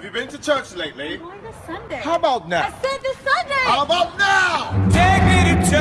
Have you been to church lately? Going this Sunday. How about now? I said this Sunday. How about now?